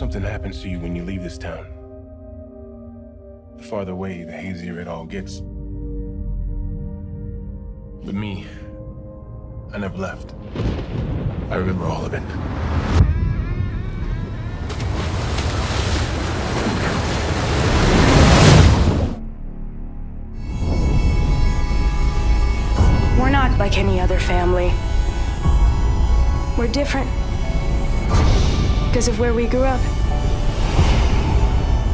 happens to you when you leave this town. The farther away, the hazier it all gets. But me, I never left. I remember all of it. We're not like any other family. We're different. Because of where we grew up.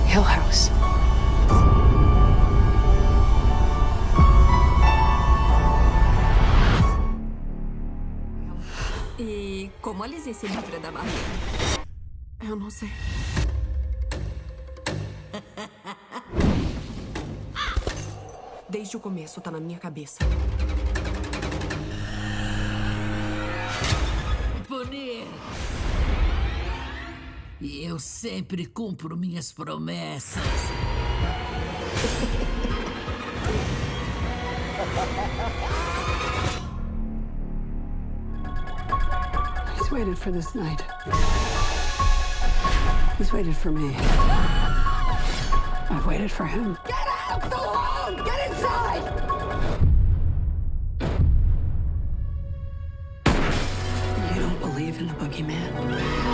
Hill House. E como a Lizzie se livra da barriga? Eu não sei. Desde o começo tá na minha cabeça. Punir. E eu sempre cumpro minhas promessas. He's waited for this night. He's waited for me. I've waited for him. Get out the room! Get inside! You don't believe in the boogeyman?